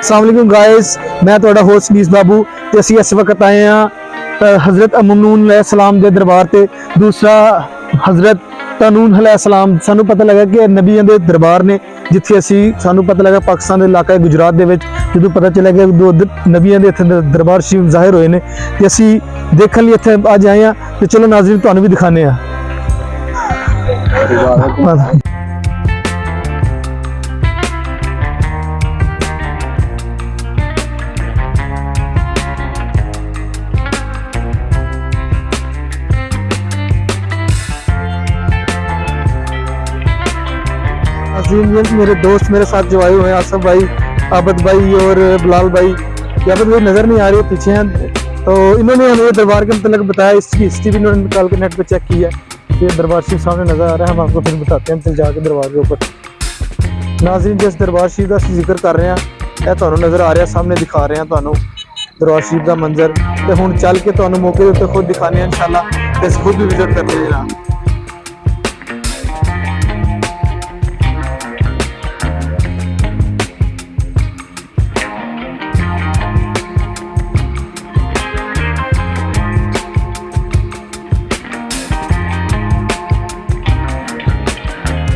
ਅਸਲਾਮ ਅਲੈਕੁਮ guys ਮੈਂ ਤੁਹਾਡਾ host niece ਬਾਬੂ ਤੇ ਅਸੀਂ ਇਸ ਵਕਤ ਆਏ ਆ ਹਜ਼ਰਤ ਅਮਨੂਨ ਅਲੈਹ ਸਲਾਮ ਦੇ ਦਰਬਾਰ ਤੇ ਦੂਸਰਾ ਹਜ਼ਰਤ ਤਨੂਨ ਅਲੈਹ ਸਲਾਮ ਸਾਨੂੰ ਪਤਾ ਲੱਗਾ ਕਿ ਨਬੀਆਂ ਦੇ ਦਰਬਾਰ ਨੇ ਜਿੱਥੇ ਅਸੀਂ ਸਾਨੂੰ ਪਤਾ ਲੱਗਾ ਪਾਕਿਸਤਾਨ ਦੇ ਇਲਾਕਾ ਗੁਜਰਾਤ ਦੇ ਵਿੱਚ ਜਦੋਂ ਪਤਾ ਚੱਲਿਆ ਕਿ ਦੋ ਨਬੀਆਂ ਦੇ ਇੱਥੇ ਦਰਬਾਰ ਸ਼ਰੀਫ ਜ਼ਾਹਿਰ ਹੋਏ ਨੇ ਤੇ ਅਸੀਂ ਦੇਖਣ ਲਈ ਇੱਥੇ ਅੱਜ ਆਏ ਆ ਤੇ ਚਲੋ ਨਾਜ਼ਰੀਨ ਤੁਹਾਨੂੰ ਵੀ ਦਿਖਾਣੇ ਆ میرے دوست میرے ساتھ جو آئے ہوئے ہیں آصف بھائی آبد بھائی اور بلال بھائی یاد بھائی نظر نہیں آ رہے پیچھے ہیں تو انہوں نے ہمیں دربار کے متعلق بتایا اس کی ہسٹری بھی انہوں نے کے نیٹ پہ چیک کی ہے دربار شریف سامنے نظر آ رہا ہے ہم آپ کو پھر بتاتے ہیں پھر جا کے دربار کے اوپر ناظرین جس دربار شریف کا ذکر کر رہے ہیں یہ تمہیں نظر آ رہا سامنے دکھا رہے ہیں تعینوں دربار شریف کا منظر تو ہوں چل کے تمہیں موقع کے خود دکھانے ہیں ان شاء اللہ خود بھی وزٹ کریں جناب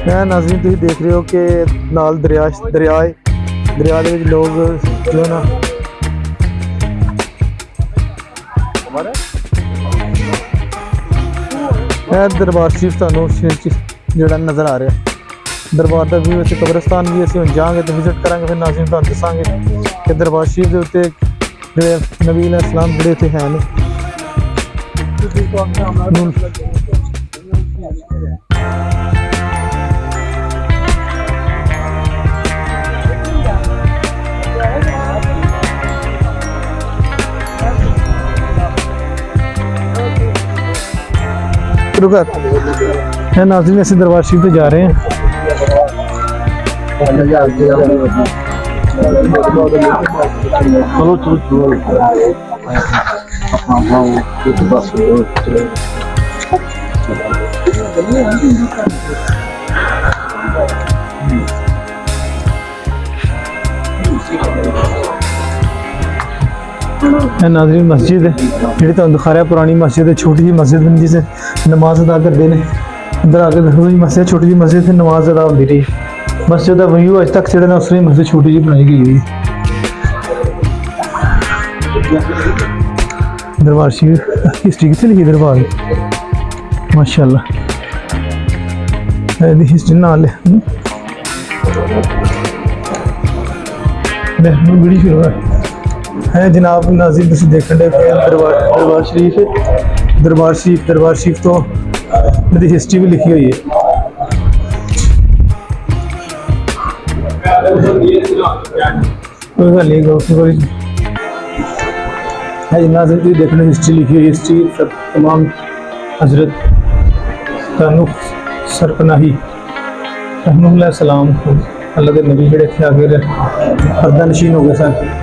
ਮੈਂ ਨਾਜ਼ਰੀਨ ਤੁਸੀਂ ਦੇਖ ਰਹੇ ਹੋ ਕਿ ਨਾਲ ਦਰਿਆ ਦਰਿਆ ਦਰਿਆ ਦੇ ਵਿੱਚ ਲੋਕ ਜੋ ਨਾ ਇਹ ਦਰਬਾਰ ਸ਼ਰੀਫ ਤੁਹਾਨੂੰ ਜਿਹੜਾ ਨਜ਼ਰ ਆ ਰਿਹਾ ਦਰਬਾਰ ਦਾ ਵੀ ਵਿੱਚ ਕਬਰਸਤਾਨ ਵੀ ਅਸੀਂ ਹੁਣ ਤੇ ਵਿਜ਼ਿਟ ਕਰਾਂਗੇ ਫਿਰ ਨਾਜ਼ਰੀਨ ਤੁਹਾਨੂੰ ਦੱਸਾਂਗੇ ਕਿ ਦਰਬਾਰ ਸ਼ਰੀਫ ਦੇ ਉੱਤੇ ਜਿਹੜੇ ਨਬੀ ਅਲੈਹ ਸਲਾਮ ਜਿਹੜੇ ਇੱਥੇ ਹੈ ਨੇ رکت ہے ناظرین ایسے دربار شریف پہ جا رہے ہیں ہے ناظرین مسجد ہے جی تو دکھا رہا ہے پرانی مسجد ہے چھوٹی جی مسجد بن جسے نماز ادا کرتے ہیں اندر آ کے دکھو جی مسجد چھوٹی جی مسجد سے نماز ادا ہوتی رہی مسجد کا ویو اج تک جڑا اس میں مسجد چھوٹی جی بنائی گئی ہوئی دربار شریف ہسٹری کتنے لکھی دربار ماشاء اللہ ہسٹری نہ لے میں بڑی شروع ہے ہیں جناب ناظرین تھی دیکھنے دے پہ دربار دربار شریف دربار شریف دربار شریف تو میری ہسٹری بھی لکھی ہوئی ہے کوئی گل نہیں کوئی ہے جی ناظرین تھی دیکھنے ہسٹری لکھی ہوئی ہسٹری سب تمام حضرت کا سرپناہی رحمہ اللہ السلام اللہ کے نبی جڑے تھے آگے پردہ نشین ہو گئے سر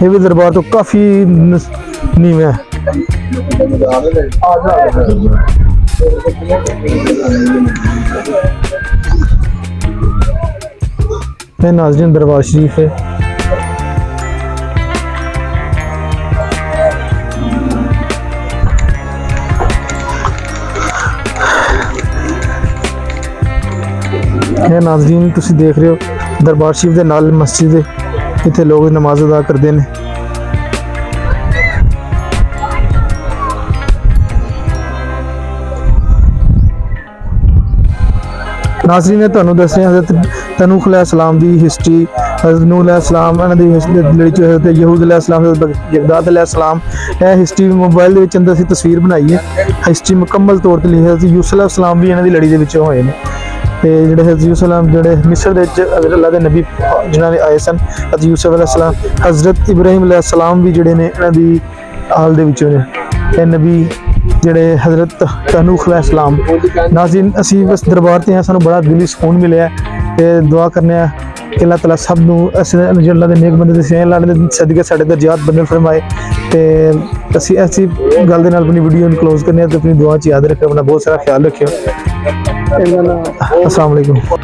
یہ بھی دربار تو کافی نیم ہے میں ناظرین دربار شریف ہے ناظرین تھی دیکھ رہے ہو دربار شریف دے نال مسجد ہے ਇੱਥੇ ਲੋਕ ਨਮਾਜ਼ ਅਦਾ ਕਰਦੇ ਨੇ ਨਾਜ਼ਰੀਨ ਨੇ ਤੁਹਾਨੂੰ ਦੱਸਿਆ ਹਜ਼ਰਤ ਤਨੂਖ ਅਲੈਹ ਸਲਾਮ ਦੀ ਹਿਸਟਰੀ ਹਜ਼ਰਤ ਨੂਹ ਅਲੈਹ ਸਲਾਮ ਇਹਨਾਂ ਦੀ ਲੜੀ ਚ ਹਜ਼ਰਤ ਯਹੂਦ ਅਲੈਹ ਸਲਾਮ ਹਜ਼ਰਤ ਜਗਦਾਦ ਅਲੈਹ ਸਲਾਮ ਇਹ ਹਿਸਟਰੀ ਮੋਬਾਈਲ ਦੇ ਵਿੱਚ ਅੰਦਰ ਅਸੀਂ ਤਸਵੀਰ ਬਣਾਈ ਹੈ ਹਿਸਟਰੀ ਮੁਕੰਮਲ ਤੌਰ ਤੇ ਲਿਖੀ ਹੈ ਯੂਸਫ ਅਲੈਹ ਸਲਾਮ ਵੀ ਇਹਨਾਂ ਦੀ ਲੜੀ ਦੇ ਵਿੱਚ ਹੋਏ ਨੇ جسے حضو سلام جڑے مصر اللہ کے نبی جنہوں نے آئے سن یوسف علیہ السلام حضرت ابراہیم علیہ السلام بھی جڑے نے انہیں آل دوروں نے نبی جڑے حضرت تنوخ اسی بس دربار تے ہیں سانو بڑا دلی ہی سکون ملے کہ دعا کرنے ہیں کہ اللہ تعالی سب اللہ سین اللہ سد صدقے ساڈے درجات بند فلم آئے تو ابھی ایسی گل دے نال اپنی ویڈیو کلوز کرنے اپنی دعا چار رکھیں اپنا بہت سارا خیال رکھیو Assalamualaikum.